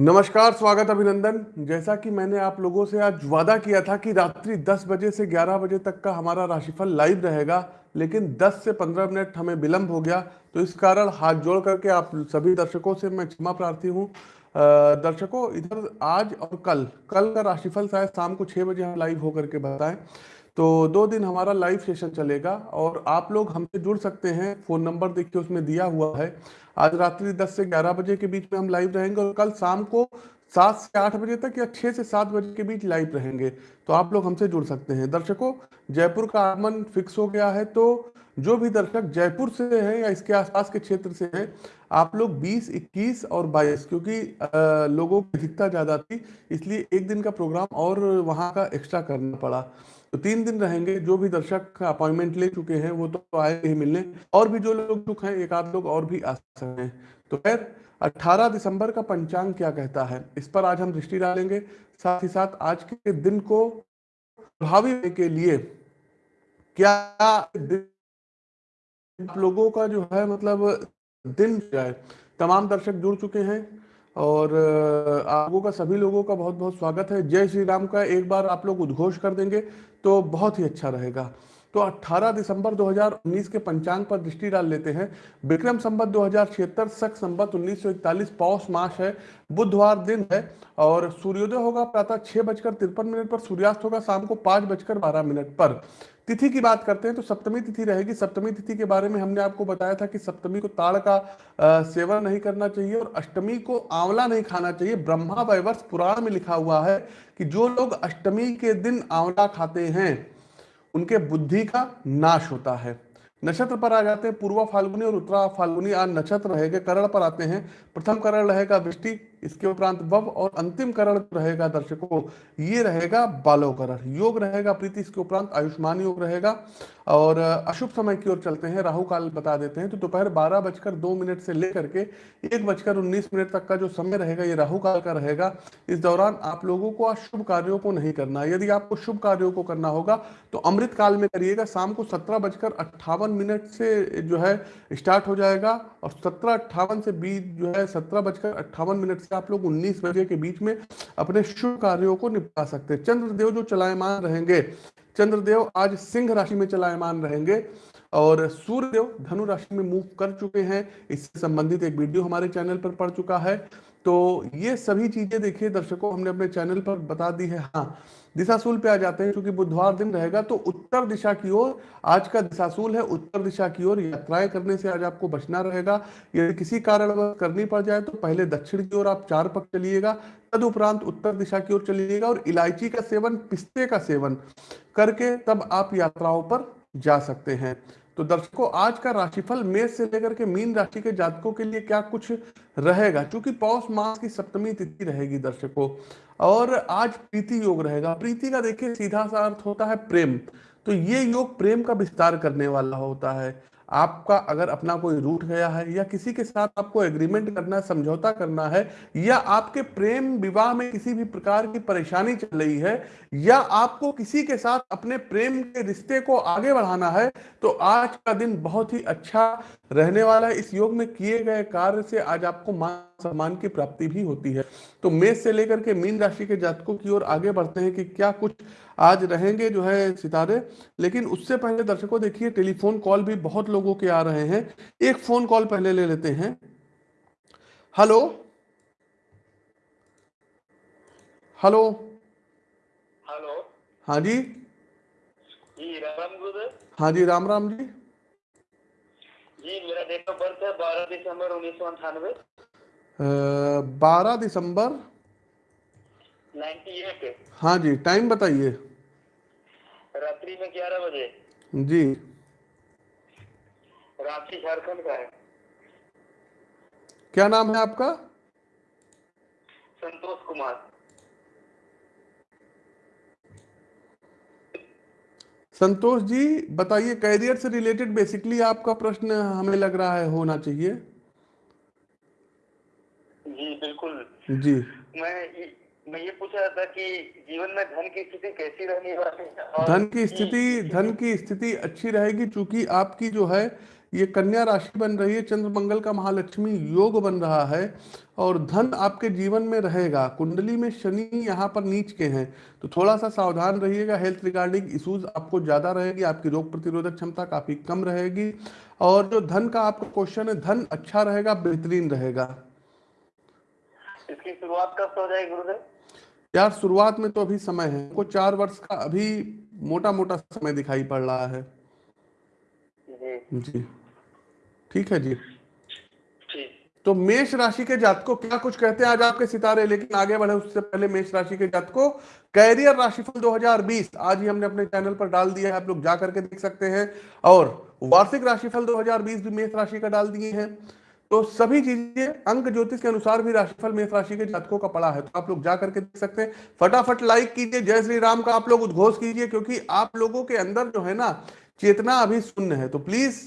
नमस्कार, स्वागत अभिनंदन। जैसा कि मैंने आप लोगों से आज वादा किया था कि रात्रि 10 बजे से 11 बजे तक का हमारा राशिफल लाइव रहेगा, लेकिन 10 से 15 मिनट हमें विलंब हो गया तो इस कारण हाथ जोड़ करके आप सभी दर्शकों से मैं क्षमा प्रार्थी हूँ। दर्शकों, इधर आज और कल कल का राशिफल शायद शाम को छः बजे हम लाइव होकर के बताएँ। तो दो दिन हमारा लाइव सेशन चलेगा और आप लोग हमसे जुड़ सकते हैं। फ़ोन नंबर देखिए उसमें दिया हुआ है। आज रात्रि 10 से 11 बजे के बीच में हम लाइव रहेंगे और कल शाम को सात से आठ बजे तक या छः से सात बजे के बीच लाइव रहेंगे। तो आप लोग हमसे जुड़ सकते हैं। दर्शकों जयपुर का आगमन फिक्स हो गया है तो जो भी दर्शक जयपुर से हैं या इसके आसपास के क्षेत्र से हैं आप लोग 20, 21 और 22 क्योंकि आ, लोगों की अधिकता ज़्यादा थी इसलिए एक दिन का प्रोग्राम और वहाँ का एक्स्ट्रा करना पड़ा। तो तीन दिन रहेंगे, जो भी दर्शक अपॉइंटमेंट ले चुके हैं, वो तो आए ही मिलने। और भी जो लोग चुके हैं, एक आध लोग और भी आ सकते हैं। तो खैर 18 दिसंबर का पंचांग क्या कहता है? इस पर आज हम दृष्टि डालेंगे। साथ ही साथ आज के दिन को प्रभावी के लिए क्या दिन लोगों का जो है मतलब दिन जाए तमाम दर्शक जुड़ चुके हैं और, आप लोगों का, सभी लोगों का बहुत बहुत स्वागत है। जय श्री राम का एक बार आप लोग उद्घोष कर देंगे। तो बहुत ही अच्छा रहेगा। तो 18 दिसंबर 2019 के पंचांग पर दृष्टि डाल लेते हैं। विक्रम संबत दो हज़ार छिहत्तर सख संबत उन्नीस पौष मास है, बुधवार दिन है और सूर्योदय होगा प्रातः छह बजकर तिरपन मिनट पर, सूर्यास्त होगा शाम को पाँच बजकर बारह मिनट पर। तिथि की बात करते हैं तो सप्तमी तिथि रहेगी। सप्तमी तिथि के बारे में हमने आपको बताया था कि सप्तमी को ताड़ का सेवन नहीं करना चाहिए और अष्टमी को आंवला नहीं खाना चाहिए। ब्रह्मा वैवर्ष पुराण में लिखा हुआ है कि जो लोग अष्टमी के दिन आंवला खाते हैं, उनके बुद्धि का नाश होता है। नक्षत्र पर आ जाते हैं, पूर्वा फाल्गुनी और उत्तरा फाल्गुनी, आज नक्षत्र रहेगा, करण पर आते हैं। प्रथम करण रहेगा, वृष्टि इसके उपरांत वव और अंतिम करण रहेगा दर्शकों, ये रहेगा बालो करण। योग रहेगा प्रीति, इसके उपरांत आयुष्मान योग रहेगा। और अशुभ समय की ओर चलते हैं। राहु काल बता देते हैं। तो दोपहर बारह बजकर दो मिनट से लेकर के एक बजकर उन्नीस मिनट तक का जो समय रहेगा, ये राहु काल का रहेगा। इस दौरान आप लोगों को अशुभ शुभ कार्यों को नहीं करना। यदि आपको शुभ कार्यों को करना होगा तो अमृत काल में करिएगा। शाम को सत्रह बजकर अट्ठावन मिनट से जो है, स्टार्ट हो जाएगा। और सत्रह अट्ठावन से बीच जो है, सत्रह बजकर अट्ठावन मिनट आप लोग उन्नीस बजे के बीच में अपने शुभ कार्यों को निपटा सकते हैं। चंद्रदेव जो चलायमान रहेंगे, चंद्रदेव आज सिंह राशि में चलायमान रहेंगे और सूर्यदेव धनु राशि में मूव कर चुके हैं। इससे संबंधित एक वीडियो हमारे चैनल पर पड़ चुका है। तो ये सभी चीज़ें देखिए, दर्शकों, हमने अपने चैनल पर बता दी है। हाँ दिशाशूल पे आ जाते हैं, क्योंकि बुधवार दिन रहेगा तो उत्तर दिशा की ओर, आज का दिशाशूल है, उत्तर दिशा की ओर यात्राएँ करने से आज आपको बचना रहेगा। यदि किसी कारण करनी पड़ जाए तो पहले दक्षिण की ओर आप चार पक चलिएगा तदुपरांत उत्तर दिशा की ओर चलिएगा, और इलायची का सेवन, पिस्ते का सेवन करके तब आप यात्राओं पर जा सकते हैं। तो दर्शकों, आज का राशिफल मेष से लेकर के मीन राशि के जातकों के लिए क्या कुछ रहेगा? क्योंकि पौष मास की सप्तमी तिथि रहेगी दर्शकों। और आज प्रीति योग रहेगा। प्रीति का देखिए, सीधा सा अर्थ होता है प्रेम। तो ये योग प्रेम का विस्तार करने वाला होता है। आपका अगर अपना कोई रूट गया है या किसी के साथ आपको एग्रीमेंट करना है, समझौता करना है, या आपके प्रेम विवाह में किसी भी प्रकार की परेशानी चल रही है, या आपको किसी के साथ अपने प्रेम के रिश्ते को आगे बढ़ाना है तो आज का दिन बहुत ही अच्छा रहने वाला है। इस योग में किए गए कार्य से आज आपको मान सम्मान की प्राप्ति भी होती है। तो मेष से लेकर के मीन राशि के जातकों की ओर आगे बढ़ते हैं कि क्या कुछ आज रहेंगे जो है सितारे लेकिन उससे पहले दर्शकों देखिए टेलीफोन कॉल भी बहुत लोगों के आ रहे हैं। एक फ़ोन कॉल पहले ले लेते हैं। हेलो? हेलो? हेलो? हाँ जी। जी राम हाँ जी राम राम जी। जी मेरा डेट ऑफ़ बर्थ है बारह दिसंबर उन्नीस सौ अंठानवे। बारह दिसंबर नाइन्टी एट। हाँ जी टाइम बताइए। रात्रि में ग्यारह बजे। जी। रांची झारखंड का है। क्या नाम है आपका? संतोष कुमार। संतोष जी बताइए कैरियर से रिलेटेड बेसिकली आपका प्रश्न हमें लग रहा है होना चाहिए। जी बिल्कुल। जी। मैं मैं ये पूछ रहा था कि जीवन में धन की स्थिति कैसी रहने वाली है धन की स्थिति धन की स्थिति अच्छी रहेगी चूँकि आपकी जो है ये कन्या राशि बन रही है चंद्र मंगल का महालक्ष्मी योग बन रहा है और धन आपके जीवन में रहेगा। कुंडली में शनि यहाँ पर नीच के हैं। तो थोड़ा सा सावधान रहिएगा हेल्थ रिगार्डिंग इश्यूज़ आपको ज़्यादा रहेगी आपकी रोग प्रतिरोधक क्षमता काफ़ी कम रहेगी और जो धन का आपका क्वेश्चन है धन अच्छा रहेगा बेहतरीन रहेगा। इसकी शुरुआत कब से हो जाएगी गुरुदेव? यार शुरुआत में तो अभी समय है। को चार वर्ष का अभी मोटा मोटा समय दिखाई पड़ रहा है। जी जी। ठीक है जी। तो मेष राशि के जात को क्या कुछ कहते हैं? आज आपके सितारे लेकिन आगे बढ़े उससे पहले मेष राशि के जात को कैरियर राशिफल 2020 आज ही हमने अपने चैनल पर डाल दिया है आप लोग जा करके देख सकते हैं। और वार्षिक राशिफल 2020 भी मेष राशि का डाल दिए हैं। तो सभी चीज़ें अंक ज्योतिष के अनुसार भी राशिफल, मेष राशि के जातकों का पड़ा है। तो आप लोग जा करके देख सकते हैं। फटाफट लाइक कीजिए। जय श्री राम का आप लोग उद्घोष कीजिए, क्योंकि आप लोगों के अंदर जो है ना, चेतना अभी शून्य है। तो प्लीज़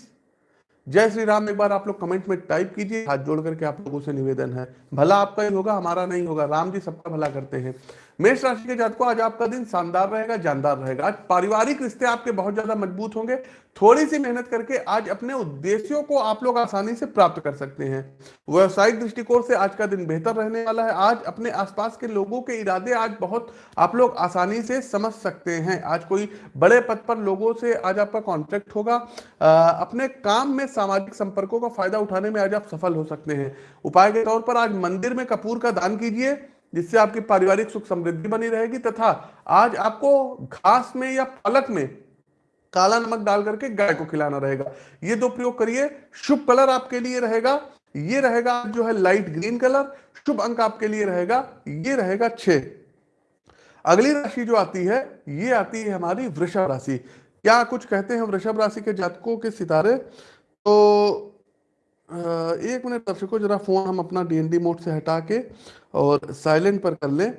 जय श्री राम एक बार आप लोग कमेंट में टाइप कीजिए। हाथ जोड़ करके आप लोगों से निवेदन है। भला आपका ही होगा, हमारा नहीं होगा। राम जी सबका भला करते हैं। मेष राशि के जातकों आज आपका दिन शानदार रहेगा जानदार रहेगा। आज पारिवारिक रिश्ते आपके बहुत ज़्यादा मज़बूत होंगे। थोड़ी सी मेहनत करके आज अपने उद्देश्यों को आप लोग आसानी से प्राप्त कर सकते हैं। व्यवसायिक दृष्टिकोण से आज का दिन बेहतर रहने वाला है। आज अपने आसपास के लोगों के इरादे आज बहुत आप लोग आसानी से समझ सकते हैं। आज कोई बड़े पद पर लोगों से आज आपका कॉन्ट्रैक्ट होगा। आ, अपने काम में सामाजिक संपर्कों का फ़ायदा उठाने में आज आप सफल हो सकते हैं। उपाय के तौर पर आज मंदिर में कपूर का दान कीजिए। जिससे आपकी पारिवारिक सुख समृद्धि बनी रहेगी तथा आज आपको घास में या पलक में काला नमक डाल करके गाय को खिलाना रहेगा। ये दो प्रयोग करिए। शुभ कलर आपके लिए रहेगा। ये रहेगा जो है लाइट ग्रीन कलर। शुभ अंक आपके लिए रहेगा। ये रहेगा छ अगली राशि जो आती है, ये आती है हमारी वृषभ राशि। क्या कुछ कहते हैं वृषभ राशि के जातकों के सितारे? तो एक मिनट दर्शकों जरा फ़ोन हम अपना डीएनडी मोड से हटा के और साइलेंट पर कर लें।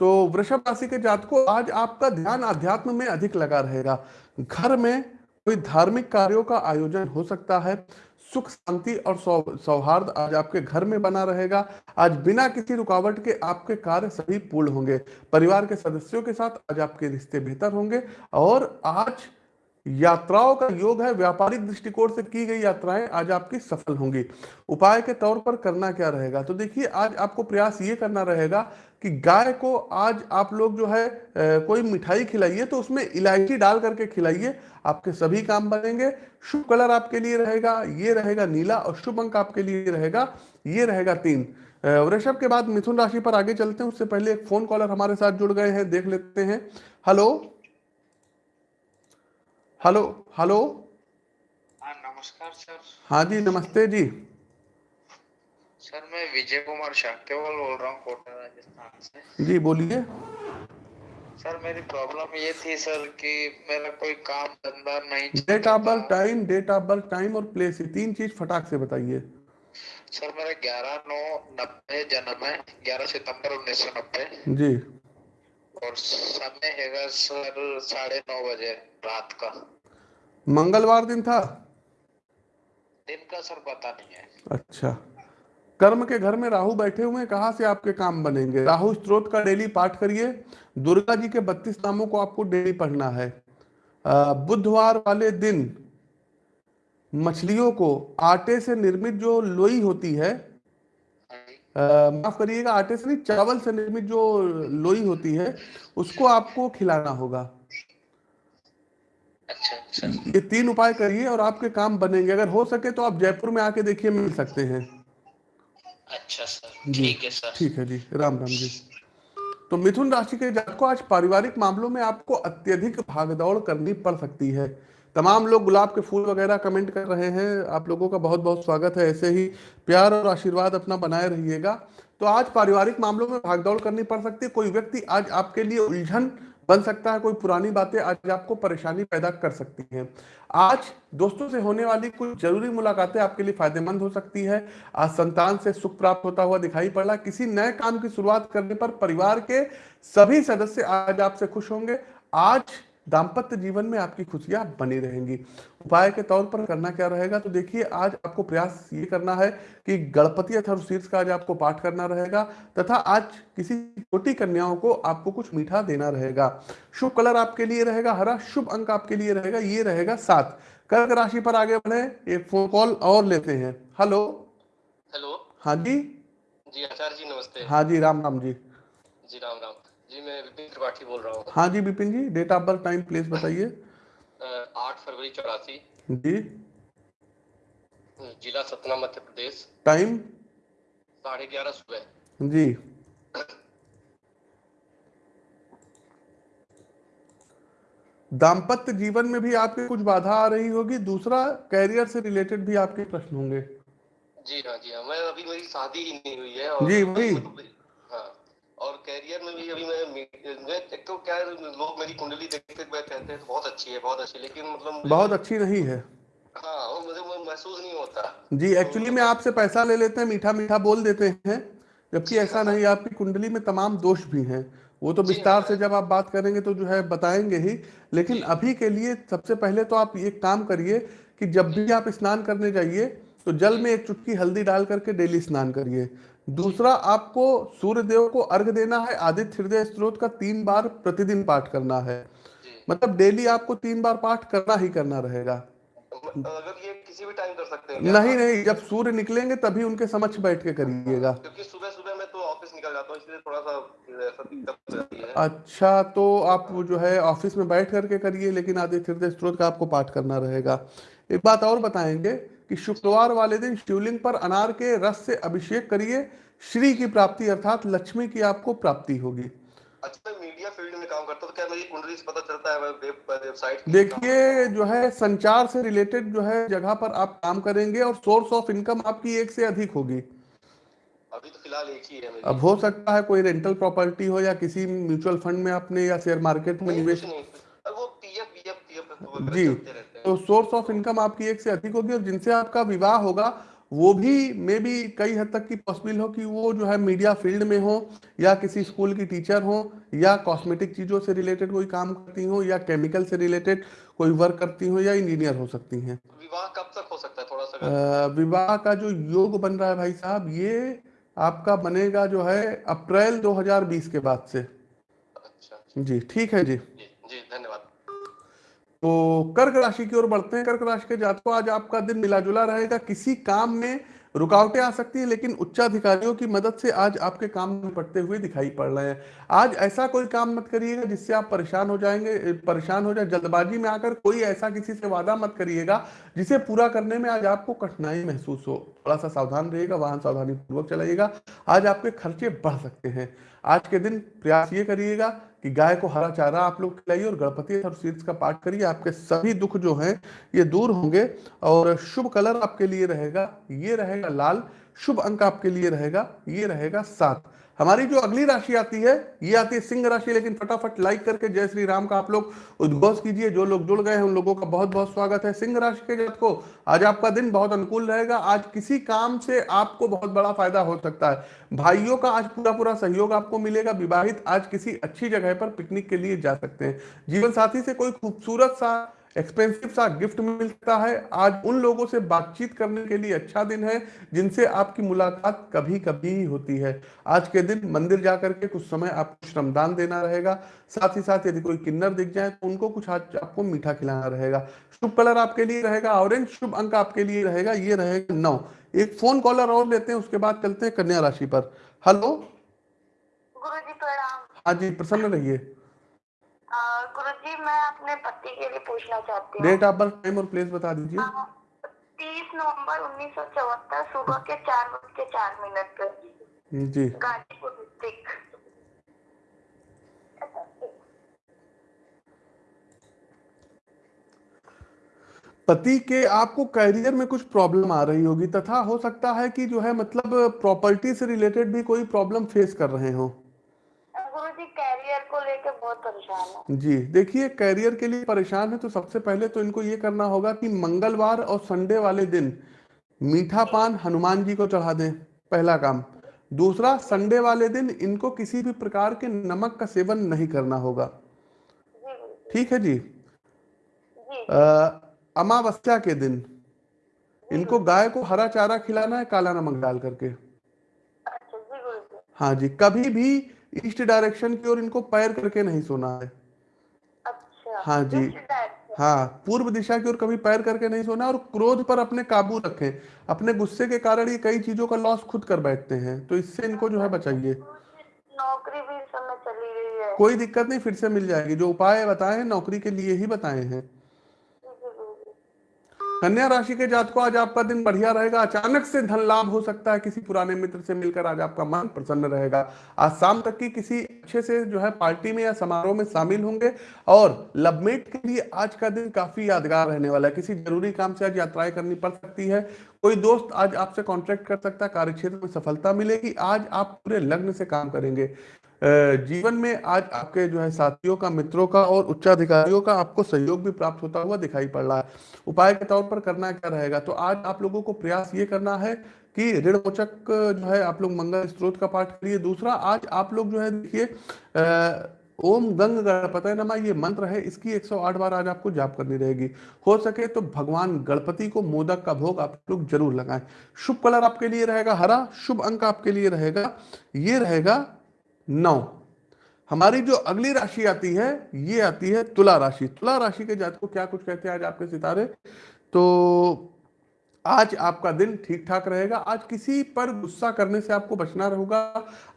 तो वृषभ राशि के जातकों, आज आपका ध्यान अध्यात्म में अधिक लगा रहेगा। घर में कोई धार्मिक कार्यों का आयोजन हो सकता है। सुख, शांति और सौहार्द आज आपके घर में बना रहेगा। आज बिना किसी रुकावट के आपके कार्य सभी पूर्ण होंगे। परिवार के सदस्यों के साथ आज आपके रिश्ते बेहतर होंगे। और आज यात्राओं का योग है, व्यापारिक दृष्टिकोण से की गई यात्राएँ आज आपकी सफल होंगी। उपाय के तौर पर करना क्या रहेगा? तो देखिए, आज आपको प्रयास ये करना रहेगा कि गाय को आज आप लोग जो है कोई मिठाई खिलाइए तो उसमें इलायची डाल करके खिलाइए, आपके सभी काम बनेंगे। शुभ कलर आपके लिए रहेगा, ये रहेगा नीला और शुभ अंक आपके लिए रहेगा, ये रहेगा तीन। वृषभ के बाद मिथुन राशि पर आगे चलते हैं, उससे पहले एक फ़ोन कॉलर हमारे साथ जुड़ गए हैं, देख लेते हैं। हेलो? Hello hello. हाँ नमस्कार सर। हाँ जी नमस्ते जी। सर मैं विजय कुमार शाक्यवाल बोल रहा हूँ कोटा राजस्थान से। जी बोलिए। सर मेरी प्रॉब्लम ये थी सर कि मेरा कोई काम धंधा नहीं date of birth time date of birth time और प्लेस ये तीन चीज़ फटाक से बताइए। सर मेरा ग्यारह नौ नब्बे जन्म है ग्यारह सितंबर उन्नीस सौ नब्बे। जी। और समय है सर साढ़े नौ बजे रात का। मंगलवार दिन था? दिन का सर पता नहीं है। अच्छा। कर्म के घर में राहु बैठे हुए हैं कहाँ से आपके काम बनेंगे? राहु स्त्रोत का डेली पाठ करिए। दुर्गा जी के बत्तीस नामों को आपको डेली पढ़ना है। बुधवार वाले दिन मछलियों को आटे से निर्मित जो लोई होती है माफ़ करिएगा आटे से नहीं चावल से निर्मित जो लोई होती है उसको आपको खिलाना होगा। अच्छा, अच्छा। ये तीन उपाय करिए और आपके काम बनेंगे। अगर हो सके तो आप जयपुर में आके देखिए मिल सकते हैं। अच्छा सर ठीक है सर। ठीक है जी राम राम जी। तो मिथुन राशि के जातकों आज पारिवारिक मामलों में आपको अत्यधिक भागदौड़ करनी पड़ सकती है। तमाम लोग गुलाब के फूल वगैरह कमेंट कर रहे हैं। आप लोगों का बहुत बहुत स्वागत है। ऐसे ही प्यार और आशीर्वाद अपना बनाए रहिएगा। तो आज पारिवारिक मामलों में भागदौड़ करनी पड़ सकती है। कोई व्यक्ति आज आपके लिए उलझन बन सकता है। कोई पुरानी बातें आज आपको परेशानी पैदा कर सकती हैं। आज दोस्तों से होने वाली कुछ ज़रूरी मुलाकातें आपके लिए फ़ायदेमंद हो सकती है। आज संतान से सुख प्राप्त होता हुआ दिखाई पड़। रहा किसी नए काम की शुरुआत करने पर परिवार के सभी सदस्य आज आपसे खुश होंगे। आज दाम्पत्य जीवन में आपकी खुशियाँ बनी रहेंगी। उपाय के तौर पर करना क्या रहेगा? तो देखिए आज आपको प्रयास ये करना है कि गणपति अथर्व शीर्ष का आज आपको पाठ करना रहेगा तथा आज किसी छोटी कन्याओं को आपको कुछ मीठा देना रहेगा। शुभ कलर आपके लिए रहेगा हरा शुभ अंक आपके लिए रहेगा ये रहेगा सात। कर्क राशि पर आगे बढ़े एक फ़ोन कॉल और लेते हैं। हेलो हेलो हाँ जी? जी आचार्य जी नमस्ते। हाँ जी राम राम जी। जी राम राम। मैं विपिन त्रिपाठी बोल रहा हूँ। हाँ जी Vipin ji date of birth time place बताइए। आठ फरवरी चौरासी। जी। जिला सतना मध्य प्रदेश। टाइम साढ़े ग्यारह सुबह। जी। दाम्पत्य जीवन में भी आपके कुछ बाधा आ रही होगी? दूसरा कैरियर से रिलेटेड भी आपके प्रश्न होंगे। जी हाँ जी हाँ मैं अभी मेरी शादी ही नहीं हुई है और जी, वही। हाँ और कैरियर में भी अभी मैं मैं एक तो क्या लोग मेरी कुंडली देखते हुए कहते हैं बहुत अच्छी है बहुत अच्छी लेकिन मतलब बहुत अच्छी नहीं है। हाँ वो मुझे महसूस नहीं होता। जी एक्चुअली में आपसे पैसा ले लेते हैं मीठा मीठा बोल देते हैं जबकि ऐसा नहीं आपकी कुंडली में तमाम दोष भी हैं। वो तो विस्तार से जब आप बात करेंगे तो जो है बताएँगे ही लेकिन अभी के लिए सबसे पहले तो आप एक काम करिए कि जब भी आप स्नान करने जाइए तो जल में एक चुटकी हल्दी डाल करके डेली स्नान करिए। दूसरा आपको सूर्य देव को अर्घ देना है आदित्य हृदय स्त्रोत का तीन बार प्रतिदिन पाठ करना है। मतलब डेली आपको तीन बार पाठ करना ही करना रहेगा। अगर ये किसी भी टाइम कर सकते हैं। नहीं नहीं जब सूर्य निकलेंगे तभी उनके समक्ष बैठ के करिएगा। क्योंकि सुबह सुबह मैं तो ऑफ़िस निकल जाता हूँ इसलिए थोड़ा सा अच्छा तो आप जो है ऑफ़िस में बैठ करके करिए लेकिन आदित्य हृदय स्त्रोत का आपको पाठ करना रहेगा। एक बात और बताएँगे कि शुक्रवार वाले दिन शिवलिंग पर अनार के रस से अभिषेक करिए। श्री की प्राप्ति अर्थात लक्ष्मी की आपको प्राप्ति होगी। अच्छा मीडिया फ़ील्ड में काम करता तो क्या मेरी कुंडली से पता चलता है वेबसाइट देखिए जो है संचार से रिलेटेड जो है जगह पर आप काम करेंगे और सोर्स ऑफ़ इनकम आपकी एक से अधिक होगी। अभी तो फ़िलहाल एक ही है अब हो सकता है कोई रेंटल प्रॉपर्टी हो या किसी म्यूचुअल फंड में आपने या शेयर मार्केट में निवेश कुछ नहीं। अब वो पीएफ पीएफ पीएफ जी। रहते सोर्स ऑफ़ इनकम आपकी एक से अधिक होगी और जिनसे आपका विवाह होगा वो भी मे भी कई हद तक की पॉसिबल हो कि वो जो है मीडिया फ़ील्ड में हो या किसी स्कूल की टीचर हो या कॉस्मेटिक चीज़ों से रिलेटेड कोई काम करती हो या केमिकल से रिलेटेड कोई वर्क करती हो या इंजीनियर हो सकती हैं। विवाह कब तक हो सकता है? थोड़ा सा विवाह का जो योग बन रहा है भाई साहब ये आपका बनेगा जो है अप्रैल 2020 के बाद से। अच्छा। जी ठीक है जी। जी जी धन्यवाद। तो कर्क राशि की ओर बढ़ते हैं। कर्क राशि के जातकों, आज आपका दिन मिला जुला रहेगा। किसी काम में रुकावटें आ सकती है, लेकिन उच्चाधिकारियों की मदद से आज आपके काम निपटते हुए दिखाई पड़ रहे हैं। आज ऐसा कोई काम मत करिएगा जिससे आप परेशान हो जाएँगे, परेशान हो जाए। जल्दबाजी में आकर कोई ऐसा किसी से वादा मत करिएगा जिसे पूरा करने में आज आपको कठिनाई महसूस हो। थोड़ा सा सावधान रहेगा वाहन सावधानी पूर्वक चलाइएगा। आज आपके खर्चे बढ़ सकते हैं। आज के दिन प्रयास ये करिएगा कि गाय को हरा चारा आप लोग खिलाइए और गणपति और शीर्ष का पाठ करिए। आपके सभी दुख जो हैं, ये दूर होंगे और शुभ कलर आपके लिए रहेगा। ये रहेगा लाल। शुभ अंक आपके लिए रहेगा। ये रहेगा सात। हमारी जो अगली राशि आती है, ये आती है सिंह राशि, लेकिन फटाफट लाइक करके जय श्री राम का आप लोग उद्घोष कीजिए। जो लोग जुड़ गए हैं, उन लोगों का बहुत बहुत स्वागत है। सिंह राशि के जात को, आज आपका दिन बहुत अनुकूल रहेगा। आज किसी काम से आपको बहुत बड़ा फ़ायदा हो सकता है। भाइयों का आज पूरा पूरा सहयोग आपको मिलेगा। विवाहित आज किसी अच्छी जगह पर पिकनिक के लिए जा सकते हैं। जीवन साथी से कोई खूबसूरत सा एक्सपेंसिव सा गिफ्ट मिलता है। आज उन लोगों से बातचीत करने के लिए अच्छा दिन है जिनसे आपकी मुलाकात कभी कभी ही होती है। आज के दिन मंदिर जाकर के कुछ समय आपको श्रमदान देना रहेगा। साथ ही साथ यदि कोई किन्नर दिख जाए तो उनको कुछ आज आपको मीठा खिलाना रहेगा। शुभ कलर आपके लिए रहेगा ऑरेंज शुभ अंक आपके लिए रहेगा ये रहेगा नौ। एक फ़ोन कॉलर और लेते हैं उसके बाद चलते हैं कन्या राशि पर। हेलो हाँ जी प्रसन्न रहिए। जी मैं अपने पति के लिए पूछना चाहती हूँ। डेट बर्थ टाइम और प्लेस बता दीजिए। तीस नवंबर उन्नीस सौ चौहत्तर सुबह के चार बज के चार मिनट जी। गाजीपुर डिस्ट्रिक्ट पति के आपको करियर में कुछ प्रॉब्लम आ रही होगी तथा हो सकता है कि जो है मतलब प्रॉपर्टी से रिलेटेड भी कोई प्रॉब्लम फेस कर रहे हो। गुरु जी कैरियर को लेके बहुत परेशान है। जी देखिए करियर के लिए परेशान है तो सबसे पहले तो इनको ये करना होगा कि मंगलवार और संडे वाले दिन मीठा पान हनुमान जी को चढ़ा दें पहला काम। दूसरा संडे वाले दिन इनको किसी भी प्रकार के नमक का सेवन नहीं करना होगा। ठीक है जी? जी। अमावस्या के दिन इनको गाय को हरा चारा खिलाना है काला नमक डाल करके। अच्छा हाँ जी कभी भी ईस्ट डायरेक्शन की ओर इनको पैर करके नहीं सोना है। अच्छा हाँ जी। हाँ पूर्व दिशा की ओर कभी पैर करके नहीं सोना और क्रोध पर अपने काबू रखें। अपने गुस्से के कारण ये कई चीज़ों का लॉस खुद कर बैठते हैं तो इससे इनको जो है बचाइए। नौकरी भी समय चली गई है। कोई दिक्कत नहीं फिर से मिल जाएगी। जो उपाय बताए हैं नौकरी के लिए ही बताए हैं। कन्या राशि के जातकों, आज आपका दिन बढ़िया रहेगा। अचानक से धन लाभ हो सकता है। किसी पुराने मित्र से मिलकर आज आपका मन प्रसन्न रहेगा। आज शाम तक की किसी अच्छे से जो है पार्टी में या समारोह में शामिल होंगे और लवमेट के लिए आज का दिन काफ़ी यादगार रहने वाला है। किसी ज़रूरी काम से आज यात्राएँ करनी पड़ सकती है। कोई दोस्त आज आपसे कॉन्ट्रैक्ट कर सकता है। कार्यक्षेत्र में सफलता मिलेगी। आज आप पूरे लग्न से काम करेंगे। जीवन में आज आपके जो है साथियों का, मित्रों का और उच्चाधिकारियों का आपको सहयोग भी प्राप्त होता हुआ दिखाई पड़ रहा है। उपाय के तौर पर करना क्या रहेगा? तो आज आप लोगों को प्रयास ये करना है कि ऋण मोचक जो है आप लोग मंगल स्त्रोत का पाठ करिए। दूसरा, आज आप लोग जो है देखिए ओम गंग गणपत नमा ये मंत्र है, इसकी 108 बार आज आपको जाप करनी रहेगी। हो सके तो भगवान गणपति को मोदक का भोग आप लोग ज़रूर लगाएँ। शुभ कलर आपके लिए रहेगा हरा, शुभ अंक आपके लिए रहेगा, ये रहेगा नौ। हमारी जो अगली राशि आती है, ये आती है तुला राशि। तुला राशि के जातकों क्या कुछ कहते हैं आज आपके सितारे? तो आज आपका दिन ठीक ठाक रहेगा। आज किसी पर गुस्सा करने से आपको बचना रहेगा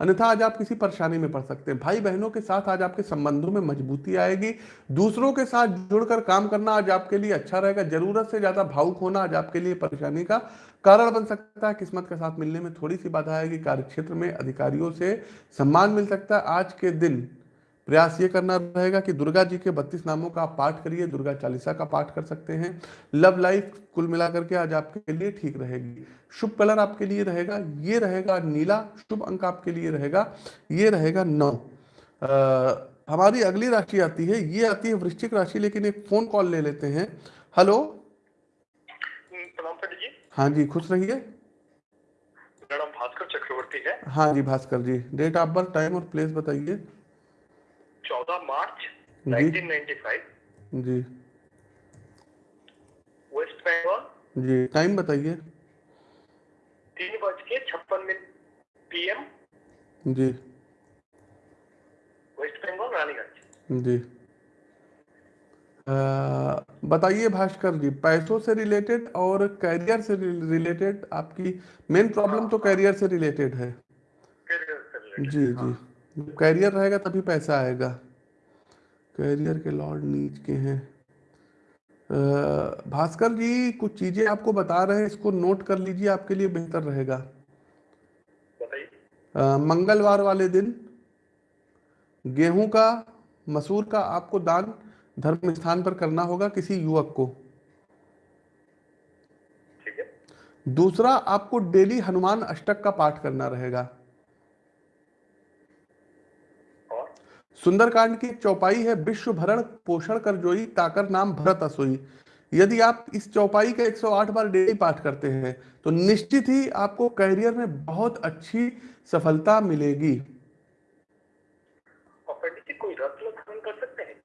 अन्यथा आज आप किसी परेशानी में पड़ सकते हैं। भाई बहनों के साथ आज आपके संबंधों में मजबूती आएगी। दूसरों के साथ जुड़कर काम करना आज आपके लिए अच्छा रहेगा। ज़रूरत से ज़्यादा भावुक होना आज आपके लिए परेशानी का कारण बन सकता है। किस्मत के साथ मिलने में थोड़ी सी बाधा आएगी। कार्यक्षेत्र में अधिकारियों से सम्मान मिल सकता है। आज के दिन प्रयास ये करना रहेगा कि दुर्गा जी के बत्तीस नामों का आप पाठ करिए दुर्गा चालीसा का पाठ कर सकते हैं। लव लाइफ कुल मिलाकर के आज आपके लिए ठीक रहेगी। शुभ कलर आपके लिए रहेगा ये रहेगा नीला शुभ अंक आपके लिए रहेगा ये रहेगा नौ। अ, हमारी अगली राशि आती है ये आती है वृश्चिक राशि लेकिन एक फ़ोन कॉल ले लेते हैं। हेलो जी। हाँ जी खुश रहिए। भास्कर चक्रवर्ती है। हाँ जी Bhaskar ji. Date of birth time और प्लेस बताइए। चौदह मार्च जी। 1995 जी। West Bengal. जी टाइम बताइए। तीन बज के छप्पन मिनट पीएम जी। West Bengal Raniganj. जी। बताइए भास्कर जी पैसों से रिलेटेड और कैरियर से रिलेटेड आपकी मेन प्रॉब्लम तो कैरियर से रिलेटेड है। कैरियर से related। जी जी। जब कैरियर रहेगा तभी पैसा आएगा। कैरियर के लॉर्ड नीच के हैं। भास्कर जी कुछ चीज़ें आपको बता रहे हैं इसको नोट कर लीजिए आपके लिए बेहतर रहेगा। मंगलवार वाले दिन गेहूँ का मसूर का आपको दान धर्म स्थान पर करना होगा किसी युवक को। ठीक है। दूसरा आपको डेली हनुमान अष्टक का पाठ करना रहेगा। सुंदरकांड की चौपाई है विश्व भरण पोषण कर जोई ताकर नाम भरत असोई। यदि आप इस चौपाई का 108 बार डेली पाठ करते हैं तो निश्चित ही आपको करियर में बहुत अच्छी सफलता मिलेगी। कोई रत्न धारण कर सकते हैं?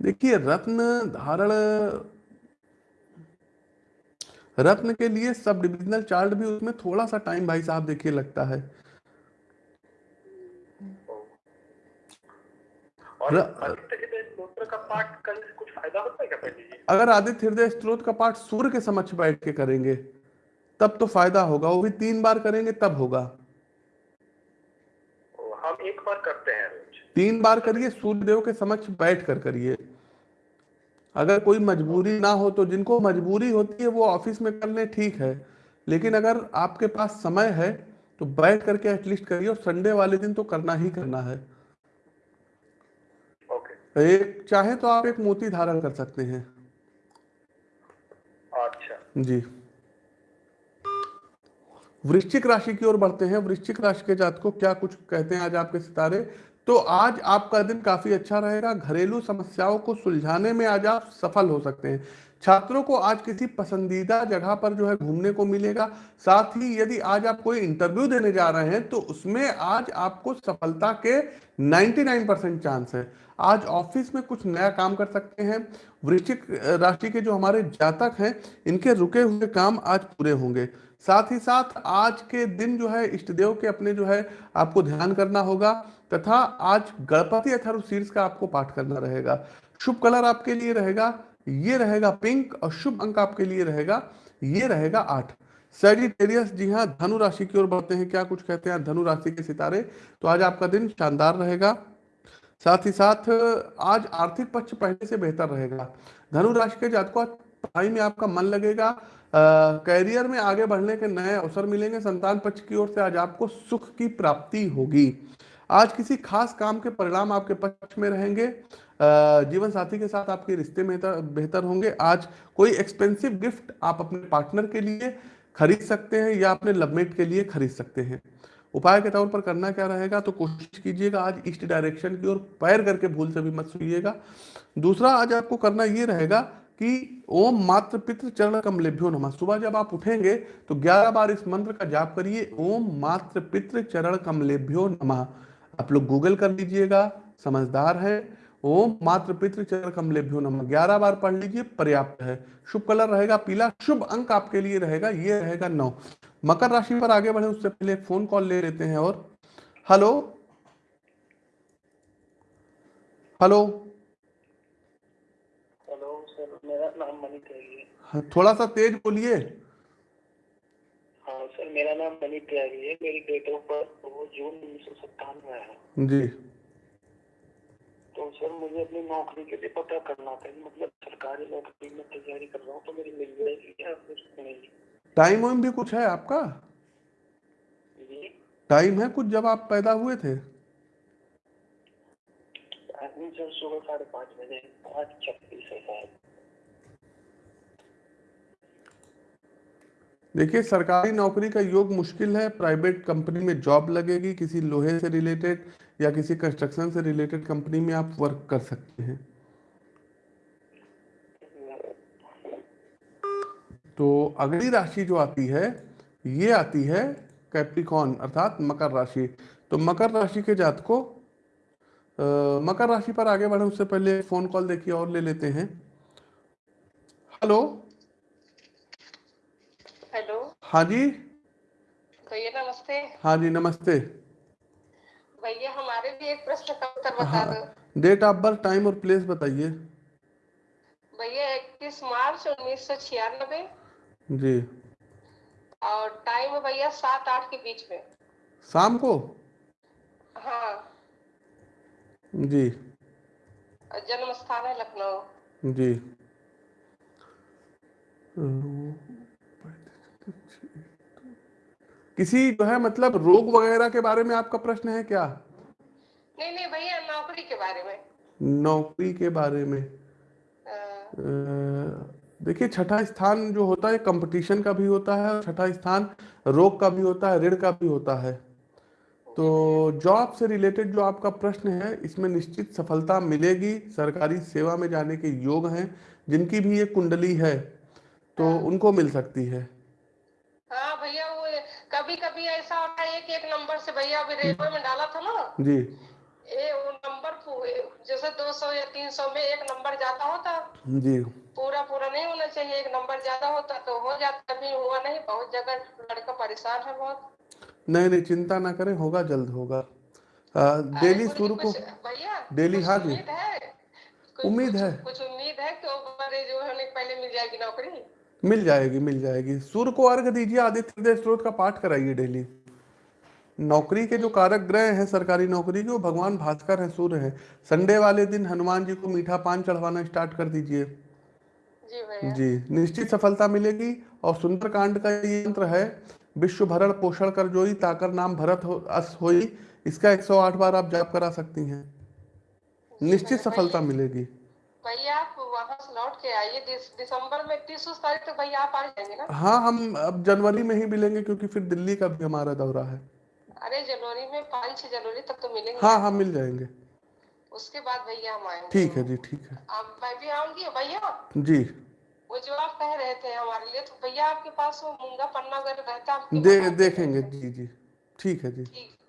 देखिए रत्न धारण रत्न के लिए सब डिविजनल चार्ट भी उसमें थोड़ा सा टाइम भाई साहब देखिए लगता है। और आदित्य का पाठ करने से कुछ फ़ायदा होता है क्या पंडित जी? अगर आदित्य हृदय स्त्रोत का पाठ सूर्य के समक्ष बैठ के करेंगे तब तो फ़ायदा होगा। वो भी तीन बार करेंगे तब होगा। हम एक बार करते हैं तीन बार करिए सूर्य देव के समक्ष बैठ कर करिए। अगर कोई मजबूरी ना हो तो जिनको मजबूरी होती है वो ऑफ़िस में कर लें ठीक है। लेकिन अगर आपके पास समय है तो बैठ करके एटलीस्ट करिए और संडे वाले दिन तो करना ही करना है। एक चाहे तो आप एक मोती धारण कर सकते हैं। अच्छा। जी। वृश्चिक राशि की ओर बढ़ते हैं। वृश्चिक राशि के जात को क्या कुछ कहते हैं आज आपके सितारे? तो आज आपका दिन काफ़ी अच्छा रहेगा। घरेलू समस्याओं को सुलझाने में आज आप सफल हो सकते हैं। छात्रों को आज किसी पसंदीदा जगह पर जो है घूमने को मिलेगा। साथ ही यदि आज आप कोई इंटरव्यू देने जा रहे हैं तो उसमें आज आपको सफलता के 99 परसेंट चांस है। आज ऑफ़िस में कुछ नया काम कर सकते हैं। वृश्चिक राशि के जो हमारे जातक हैं, इनके रुके हुए काम आज पूरे होंगे। साथ ही साथ आज के दिन जो है, इष्ट देव के अपने जो है, आपको ध्यान करना होगा तथा आज गणपति अथर्व शीर्ष का आपको पाठ करना रहेगा। शुभ कलर आपके लिए रहेगा, ये रहेगा पिंक और शुभ अंक आपके लिए रहेगा, ये रहेगा आठ। सेजिटेरियस, जी हाँ धनु राशि की ओर बढ़ते हैं। क्या कुछ कहते हैं? धनु राशि के सितारे। तो आज आपका दिन शानदार रहेगा। साथ ही साथ, आज आर्थिक पक्ष पहले से बेहतर रहेगा। धनु राशि के जातकों पढ़ाई में आपका मन लगेगा। कैरियर में आगे बढ़ने के नए अवसर मिलेंगे। संतान पक्ष की ओर से आज आपको सुख की प्राप्ति होगी। आज किसी खास काम के परिणाम आपके पक्ष में रहेंगे। जीवन साथी के साथ आपके रिश्ते में बेहतर होंगे। आज कोई एक्सपेंसिव गिफ्ट आप अपने पार्टनर के लिए खरीद सकते हैं या अपने लवमेट के लिए खरीद सकते हैं। उपाय के तौर पर करना क्या रहेगा तो कोशिश कीजिएगा आज ईस्ट डायरेक्शन की ओर पैर करके भूल से भी मत सुइएगा दूसरा, आज आपको करना ये रहेगा कि ओम मात्र पितृ चरण कमलेभ्यो नमः। सुबह जब आप उठेंगे तो 11 बार इस मंत्र का जाप करिए, ओम मात्र पितृ चरण कमलेभ्यो नमः। आप लोग गूगल कर लीजिएगा, समझदार है, ओम मात्र पितृ चरण कमलेभ्यो नमः। ग्यारह बार पढ़ लीजिए, पर्याप्त है। शुभ कलर रहेगा, पीला शुभ अंक आपके लिए रहेगा, ये रहेगा नौ। मकर राशि पर आगे बढ़े उससे पहले फ़ोन कॉल ले लेते हैं और हेलो हेलो हेलो सर मेरा नाम मनी त्यागी है हाँ, थोड़ा सा तेज बोलिए। हाँ सर मेरा नाम मनी त्यागी है मेरी डेट ऑफ़ बर्थ वो जून उन्नीस सौ सत्तानवे है। जी। तो सर मुझे अपनी नौकरी के लिए पता करना था। मतलब सरकारी नौकरी में तैयारी कर रहा हूँ तो मेरी मिल जाएगी या कुछ नहीं? टाइम वाइम भी कुछ है आपका? टाइम है कुछ जब आप पैदा हुए थे? देखिए सरकारी नौकरी का योग मुश्किल है प्राइवेट कंपनी में जॉब लगेगी किसी लोहे से रिलेटेड या किसी कंस्ट्रक्शन से रिलेटेड कंपनी में आप वर्क कर सकते हैं। तो अगली राशि जो आती है ये आती है कैप्रिकॉन अर्थात मकर राशि। तो मकर राशि के जात को आ, मकर राशि पर आगे बढ़े उससे पहले फ़ोन कॉल देखिए और ले लेते हैं। हेलो हेलो हाँ जी? भैया नमस्ते। हाँ जी नमस्ते। भैया हमारे भी एक प्रश्न का उत्तर बता दो। डेट ऑफ़ बर्थ टाइम और प्लेस बताइए। भैया इक्कीस मार्च उन्नीस सौ छियानबे जी। और टाइम है भैया सात आठ के बीच में। शाम को? हाँ। जी। जन्म स्थान है लखनऊ। जी। किसी जो है मतलब रोग वगैरह के बारे में आपका प्रश्न है क्या? नहीं नहीं भैया नौकरी के बारे में। नौकरी के बारे में। अ, अ, देखिए छठा स्थान जो होता है कंपटीशन का भी होता है और छठा स्थान रोग का भी होता है ऋण का भी होता है। तो जॉब से रिलेटेड जो आपका प्रश्न है इसमें निश्चित सफलता मिलेगी। सरकारी सेवा में जाने के योग हैं जिनकी भी ये कुंडली है तो उनको मिल सकती है। हाँ भैया वो कभी कभी ऐसा होता है एक एक नंबर से भैया अभी रेलवे में डाला था ना? जी। ये वो नंबर जैसे 200 या 300 में एक नंबर ज़्यादा होता जी। पूरा पूरा नहीं होना चाहिए एक नंबर ज़्यादा होता तो हो जाता अभी हुआ नहीं बहुत जगह लड़का परेशान है बहुत। नहीं नहीं चिंता ना करें होगा जल्द होगा। डेली सूर्य को भैया डेली हाँ जी। उम्मीद है? कुछ- उम्मीद है। है कि हमारे जो होने पहले मिल जाएगी नौकरी? मिल जाएगी मिल जाएगी। सूर्य को अर्घ दीजिए आदित्य स्त्रोत का पाठ कराइए डेली। नौकरी के जो कारक ग्रह हैं सरकारी नौकरी के वो भगवान भास्कर हैं सूर्य हैं संडे वाले दिन हनुमान जी को मीठा पान चढ़वाना स्टार्ट कर दीजिए। जी जी निश्चित सफलता मिलेगी और सुंदरकांड का ये यंत्र है विश्व भरण पोषण कर जोई ताकर नाम भरत हो अस होई इसका 108 बार आप जाप करा सकती हैं। निश्चित सफलता मिलेगी। भैया आप वहाँ से लौट के आइए दिस- दिसंबर में तीस तारीख तक भैया आप आ जाएँगे ना? हाँ हम अब जनवरी में ही मिलेंगे क्योंकि फिर दिल्ली का भी हमारा दौरा है। अरे जनवरी में पाँच छह जनवरी तक तो मिलेंगे। हाँ हाँ मिल जाएँगे। उसके बाद भैया हम आएँगे। ठीक है जी ठीक है। आप मैं भी आऊँगी भैया? जी। वो जो आप कह रहे थे हमारे लिए तो भैया आपके पास वो मूँगा पन्ना अगर रहता दे देखेंगे जी जी। ठीक है जी। ठीक।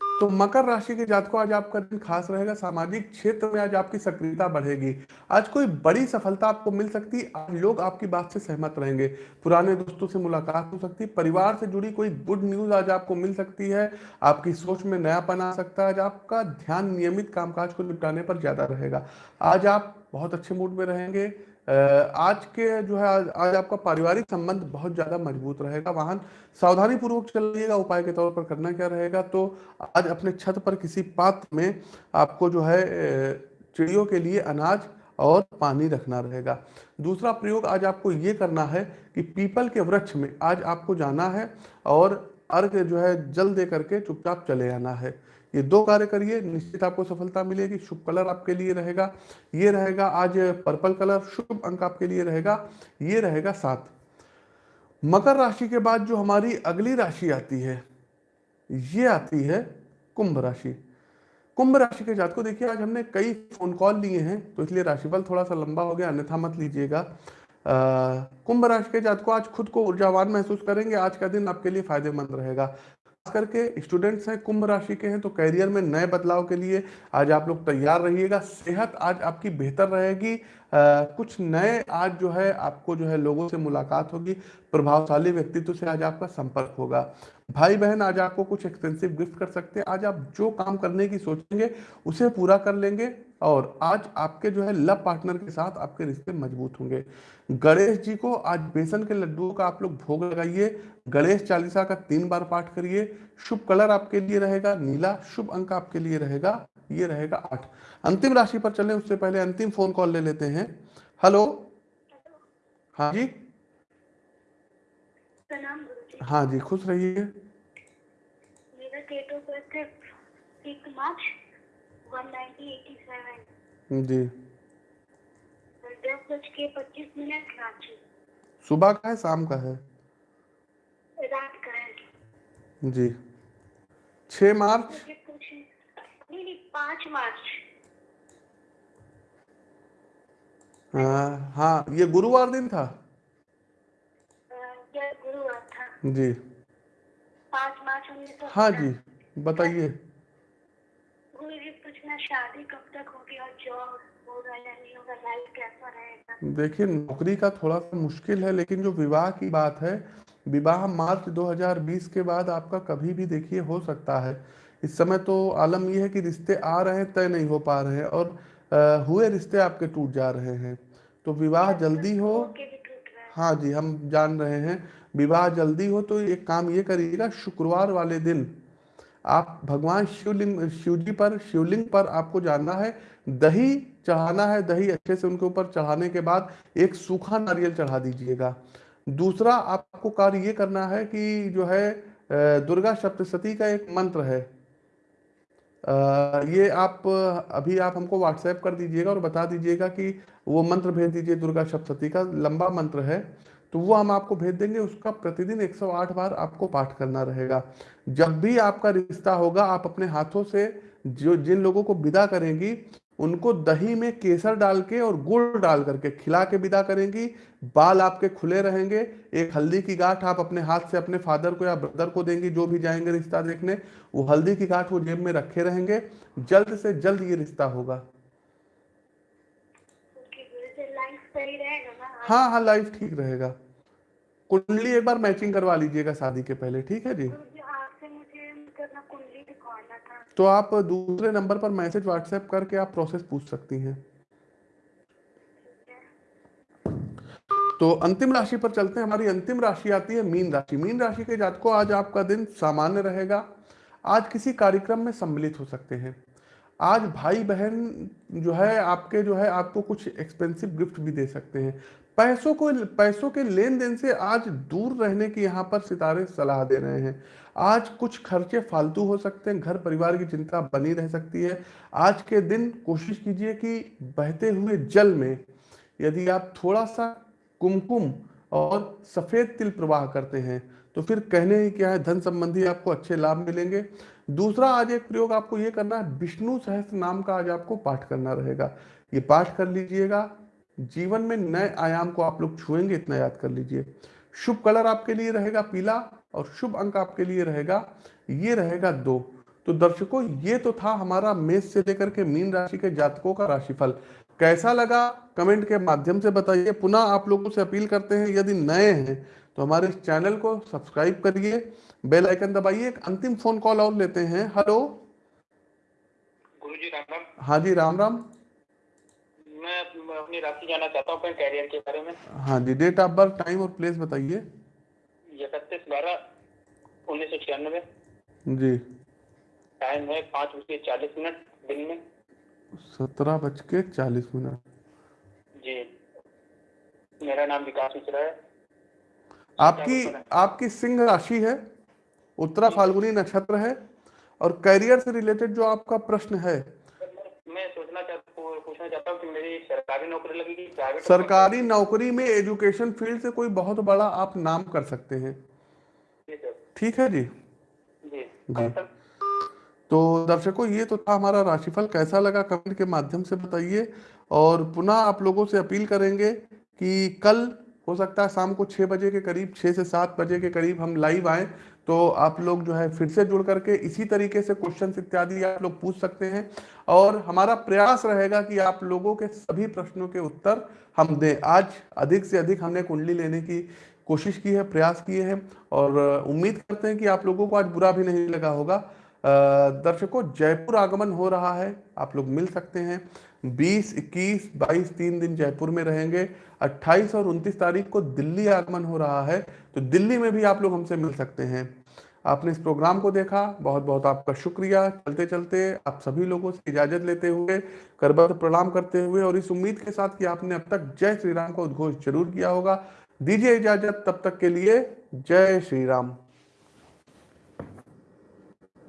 तो मकर राशि के जातकों आज आपका दिन खास रहेगा। सामाजिक क्षेत्र में आज आपकी सक्रियता बढ़ेगी। आज कोई बड़ी सफलता आपको मिल सकती है आज लोग आपकी बात से सहमत रहेंगे। पुराने दोस्तों से मुलाकात हो सकती है परिवार से जुड़ी कोई गुड न्यूज़ आज आपको मिल सकती है। आपकी सोच में नयापन आ सकता है। आज आपका ध्यान नियमित कामकाज को निपटाने पर ज़्यादा रहेगा। आज आप बहुत अच्छे मूड में रहेंगे। आज के जो है आज, आज आपका पारिवारिक संबंध बहुत ज़्यादा मज़बूत रहेगा। वाहन सावधानी पूर्वक चलिएगा उपाय के तौर पर करना क्या रहेगा? तो आज अपने छत पर किसी पात्र में आपको जो है चिड़ियों के लिए अनाज और पानी रखना रहेगा। दूसरा प्रयोग आज आपको ये करना है कि पीपल के वृक्ष में आज आपको जाना है और अर्घ जो है जल दे करके चुपचाप चले आना है। ये दो कार्य करिए, निश्चित आपको सफलता मिलेगी, शुभ कलर आपके लिए रहेगा, ये रहेगा आज पर्पल कलर, शुभ अंक आपके लिए रहेगा, ये रहेगा सात। मकर राशि के बाद जो हमारी अगली राशि आती है, ये आती है कुंभ राशि। कुंभ राशि के जात को देखिए आज हमने कई फ़ोन कॉल लिए हैं तो इसलिए राशिफल थोड़ा सा लंबा हो गया, अन्यथा मत लीजिएगा। कुंभ राशि के जात को आज खुद को ऊर्जावान महसूस करेंगे, आज का दिन आपके लिए फ़ायदेमंद रहेगा। करके स्टूडेंट्स हैं, कुंभ राशि के हैं तो करियर में नए बदलाव के लिए आज आप लोग तैयार रहिएगा। सेहत आज आपकी बेहतर रहेगी। कुछ नए आज जो है, आपको जो है लोगों से मुलाकात होगी। प्रभावशाली व्यक्तित्व से आज आपका संपर्क होगा। भाई बहन आज आपको कुछ एक्सपेंसिव गिफ्ट कर सकते हैं। आज आप जो काम करने की सोचेंगे, उसे पूरा कर लेंगे और आज आपके जो है लव पार्टनर के साथ आपके रिश्ते मज़बूत होंगे। गणेश जी को आज बेसन के लड्डुओं का आप लोग भोग लगाइए। गणेश चालीसा का तीन बार पाठ करिए। शुभ कलर आपके लिए रहेगा नीला शुभ अंक आपके लिए रहेगा ये रहेगा आठ। अंतिम राशि पर चलें उससे पहले अंतिम फ़ोन कॉल ले लेते हैं। हेलो हाँ जी? जी हाँ जी खुश रहिए। मेरा डेट ऑफ़ बर्थ है six March one nineteen eighty seven जी दस बज के पच्चीस मिनट रांची सुबह का है शाम का है? रात का है। जी। छः मार्च? नहीं नहीं पाँच मार्च। हाँ हाँ ये गुरुवार दिन था? यह गुरुवार था। जी। पाँच मार्च उन्नीस सौ हाँ जी बताइए। गुरु जी पूछना शादी कब तक होगी और जॉब होगा या नहीं? देखिए नौकरी का थोड़ा सा मुश्किल है लेकिन जो विवाह की बात है विवाह मार्च 2020 के बाद आपका कभी भी देखिए हो सकता है। इस समय तो आलम यह है कि रिश्ते आ रहे हैं तय नहीं हो पा रहे हैं और अ, हुए रिश्ते आपके टूट जा रहे हैं। तो विवाह जल्दी हो भी टूट रहा है। हाँ जी हम जान रहे हैं। विवाह जल्दी हो तो एक काम ये करिएगा शुक्रवार वाले दिन आप भगवान शिवलिंग शिव जी पर, शिवलिंग पर आपको जाना है, दही चढ़ाना है, दही अच्छे से उनके ऊपर चढ़ाने के बाद एक सूखा नारियल चढ़ा दीजिएगा। दूसरा आपको कार्य ये करना है कि जो है दुर्गा सप्तशती का एक मंत्र है। ये आप, अभी आप हमको व्हाट्सएप कर दीजिएगा और बता दीजिएगा कि वो मंत्र भेज दीजिए दुर्गा सप्तशती का, लंबा मंत्र है। तो वो हम आपको भेज देंगे, उसका प्रतिदिन 108 बार आपको पाठ करना रहेगा। जब भी आपका रिश्ता होगा, आप अपने हाथों से जो, जिन लोगों को विदा करेंगी, उनको दही में केसर डाल के और गुड़ डाल करके खिला के विदा करेंगी, बाल आपके खुले रहेंगे, एक हल्दी की गांठ आप अपने हाथ से अपने फादर को या ब्रदर को देंगी, जो भी जाएँगे रिश्ता देखने, वो हल्दी की गांठ वो जेब में रखे रहेंगे, जल्द से जल्द ये रिश्ता होगा ओके गुरु जी लाइफ सही रहेगा ना हाँ हाँ लाइफ ठीक रहेगा। कुंडली एक बार मैचिंग करवा लीजिएगा शादी के पहले ठीक है जी? था। तो आप दूसरे नंबर पर मैसेज व्हाट्सएप करके आप प्रोसेस पूछ सकती हैं। तो अंतिम राशि पर चलते हैं। हमारी अंतिम राशि आती है मीन राशि। मीन राशि के जातकों आज आपका दिन सामान्य रहेगा। आज किसी कार्यक्रम में सम्मिलित हो सकते हैं। आज भाई बहन जो है आपके जो है आपको कुछ एक्सपेंसिव गिफ्ट भी दे सकते हैं। पैसों को, पैसों के लेन देन से आज दूर रहने की यहाँ पर सितारे सलाह दे रहे हैं। आज कुछ खर्चे फालतू हो सकते हैं, घर परिवार की चिंता बनी रह सकती है। आज के दिन कोशिश कीजिए कि बहते हुए जल में यदि आप थोड़ा सा कुमकुम और सफ़ेद तिल प्रवाह करते हैं तो फिर कहने ही क्या है, धन संबंधी आपको अच्छे लाभ मिलेंगे। दूसरा, आज एक प्रयोग आपको ये करना है, विष्णु सहस्त्र नाम का आज आपको पाठ करना रहेगा। ये पाठ कर लीजिएगा जीवन में नए आयाम को आप लोग छुएँगे इतना याद कर लीजिए। शुभ कलर आपके लिए रहेगा पीला और शुभ अंक आपके लिए रहेगा ये रहेगा दो। तो दर्शकों ये तो था हमारा मेष से लेकर के मीन राशि के जातकों का राशिफल। कैसा लगा? कमेंट के माध्यम से बताइए। पुनः आप लोगों से अपील करते हैं यदि नए हैं तो हमारे इस चैनल को सब्सक्राइब करिए बेल आइकन दबाइए एक अंतिम फ़ोन कॉल और लेते हैं। हेलो। गुरु जी राम राम। हाँ जी राम राम। मैं अपनी राशि जानना चाहता हूँ अपने कैरियर के बारे में। हाँ जी डेट ऑफ़ बर्थ टाइम और प्लेस बताइए। इकतीस बारह उन्नीस सौ छियानवे। जी। टाइम है पाँच बज के चालीस मिनट दिन में। सत्रह बज के चालीस मिनट। जी। मेरा नाम विकास मिश्रा है। आपकी आपकी सिंह राशि है उत्तरा फाल्गुनी नक्षत्र है और करियर से रिलेटेड जो आपका प्रश्न है मैं सोचना चाहता पू- पूछना चाहता हूँ कि मेरी सरकारी नौकरी लगेगी प्राइवेट सरकारी नौकरी में एजुकेशन फ़ील्ड से कोई बहुत बड़ा आप नाम कर सकते हैं। ठीक है जी? जी। जी। तो दर्शकों ये तो था हमारा राशिफल। कैसा लगा कमेंट के माध्यम से बताइए। और पुनः आप लोगों से अपील करेंगे कि कल हो सकता है शाम को छः बजे के करीब छः से सात बजे के करीब हम लाइव आए। तो आप लोग जो है फिर से जुड़ करके इसी तरीके से क्वेश्चन इत्यादि आप लोग पूछ सकते हैं। और हमारा प्रयास रहेगा कि आप लोगों के सभी प्रश्नों के उत्तर हम दें। आज अधिक से अधिक हमने कुंडली लेने की कोशिश की है, प्रयास किए हैं और उम्मीद करते हैं कि आप लोगों को आज बुरा भी नहीं लगा होगा। दर्शकों, जयपुर आगमन हो रहा है, आप लोग मिल सकते हैं। 20, 21, 22 तीन दिन जयपुर में रहेंगे। 28 और 29 तारीख को दिल्ली आगमन हो रहा है तो दिल्ली में भी आप लोग हमसे मिल सकते हैं। आपने इस प्रोग्राम को देखा बहुत बहुत आपका शुक्रिया। चलते चलते आप सभी लोगों से इजाज़त लेते हुए करबद्ध प्रणाम करते हुए और इस उम्मीद के साथ कि आपने अब तक जय श्री राम का उद्घोष ज़रूर किया होगा। दीजिए इजाज़त तब तक के लिए जय श्री राम।